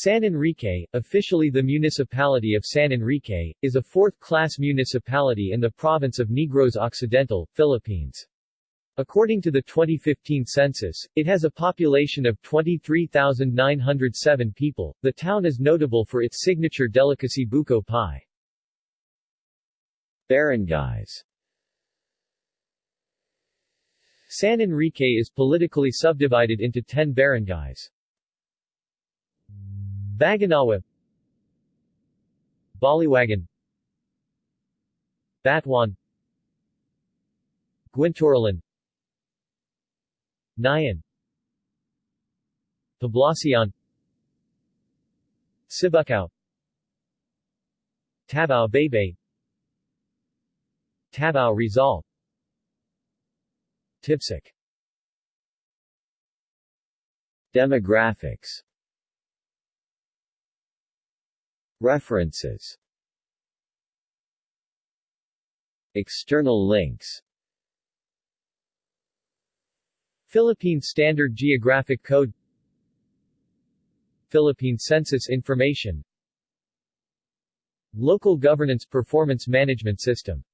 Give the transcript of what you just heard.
San Enrique, officially the municipality of San Enrique, is a fourth-class municipality in the province of Negros Occidental, Philippines. According to the 2015 census, it has a population of 23,907 people. The town is notable for its signature delicacy buko pie. Barangays San Enrique is politically subdivided into 10 barangays. Bagonawa Baliwagan. Batuan Guintorilan Nayon. Poblacion. Sibucao Tabao Baybay Tabao Rizal. Tibsoc Demographics References. External links. Philippine Standard Geographic Code. Philippine Census Information. Local Governance Performance Management System